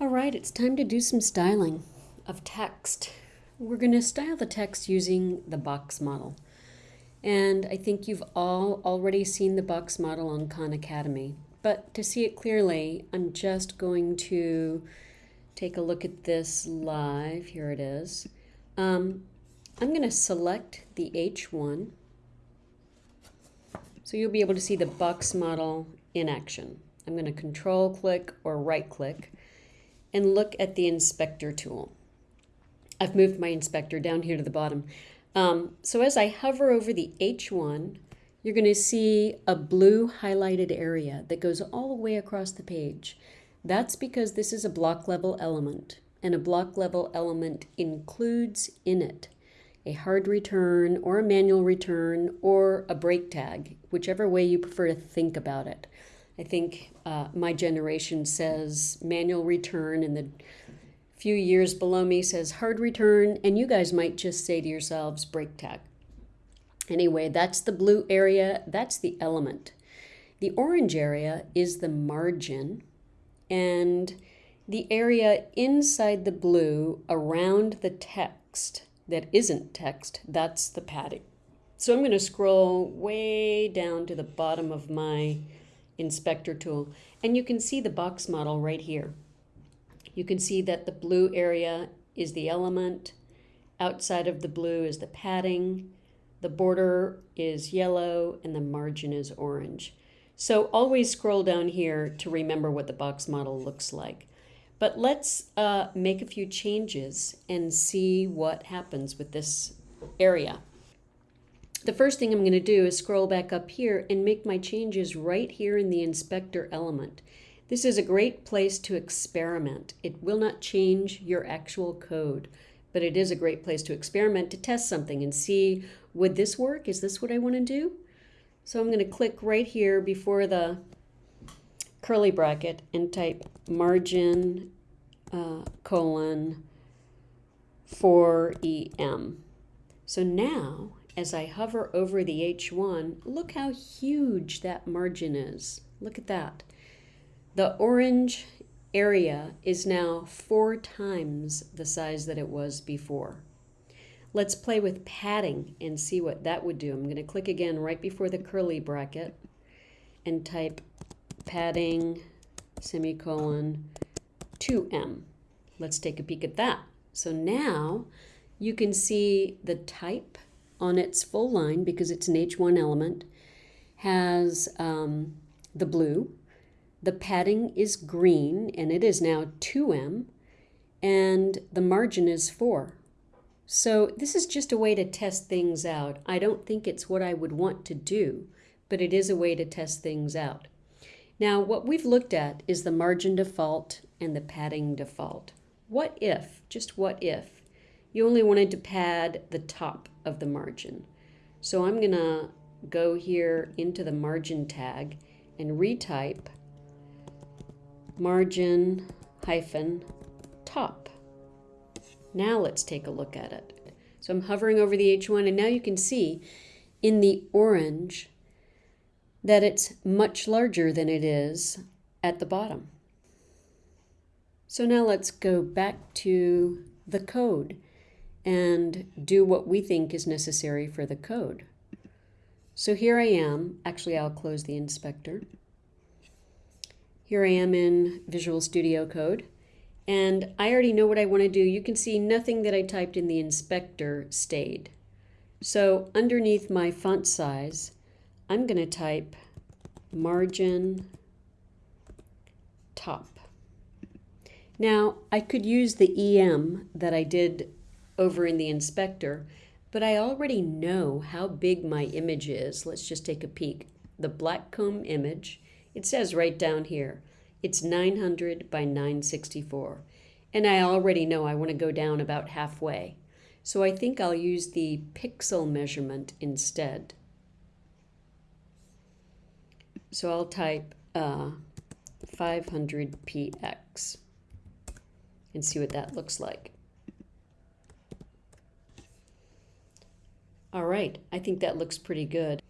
All right, it's time to do some styling of text. We're going to style the text using the box model. And I think you've all already seen the box model on Khan Academy. But to see it clearly, I'm just going to take a look at this live. Here it is. Um, I'm going to select the H1. So you'll be able to see the box model in action. I'm going to control click or right click and look at the inspector tool. I've moved my inspector down here to the bottom. Um, so as I hover over the H1, you're going to see a blue highlighted area that goes all the way across the page. That's because this is a block level element, and a block level element includes in it a hard return or a manual return or a break tag, whichever way you prefer to think about it. I think uh, my generation says manual return, and the few years below me says hard return, and you guys might just say to yourselves break tag. Anyway, that's the blue area, that's the element. The orange area is the margin, and the area inside the blue around the text that isn't text, that's the padding. So I'm going to scroll way down to the bottom of my inspector tool. And you can see the box model right here. You can see that the blue area is the element. Outside of the blue is the padding. The border is yellow and the margin is orange. So always scroll down here to remember what the box model looks like. But let's uh, make a few changes and see what happens with this area. The first thing I'm going to do is scroll back up here and make my changes right here in the inspector element. This is a great place to experiment. It will not change your actual code, but it is a great place to experiment to test something and see, would this work? Is this what I want to do? So I'm going to click right here before the curly bracket and type margin uh, colon 4EM. So now as I hover over the H1, look how huge that margin is. Look at that. The orange area is now four times the size that it was before. Let's play with padding and see what that would do. I'm going to click again right before the curly bracket and type padding semicolon 2EM. Let's take a peek at that. So now you can see the type on its full line because it's an H1 element has um, the blue. The padding is green and it is now 2EM and the margin is 4. So this is just a way to test things out. I don't think it's what I would want to do, but it is a way to test things out. Now what we've looked at is the margin default and the padding default. What if, just what if, you only wanted to pad the top of the margin. So I'm going to go here into the margin tag and retype margin hyphen top. Now let's take a look at it. So I'm hovering over the H1 and now you can see in the orange that it's much larger than it is at the bottom. So now let's go back to the code and do what we think is necessary for the code. So here I am. Actually, I'll close the inspector. Here I am in Visual Studio Code. And I already know what I want to do. You can see nothing that I typed in the inspector stayed. So underneath my font size, I'm going to type margin top. Now, I could use the EM that I did over in the inspector, but I already know how big my image is. Let's just take a peek. The Blackcomb image, it says right down here, it's 900 by 964. And I already know I want to go down about halfway. So I think I'll use the pixel measurement instead. So I'll type uh, 500px and see what that looks like. All right, I think that looks pretty good.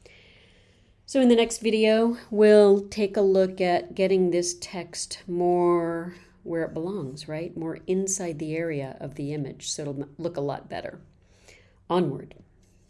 So in the next video, we'll take a look at getting this text more where it belongs, right? More inside the area of the image, so it'll look a lot better. Onward.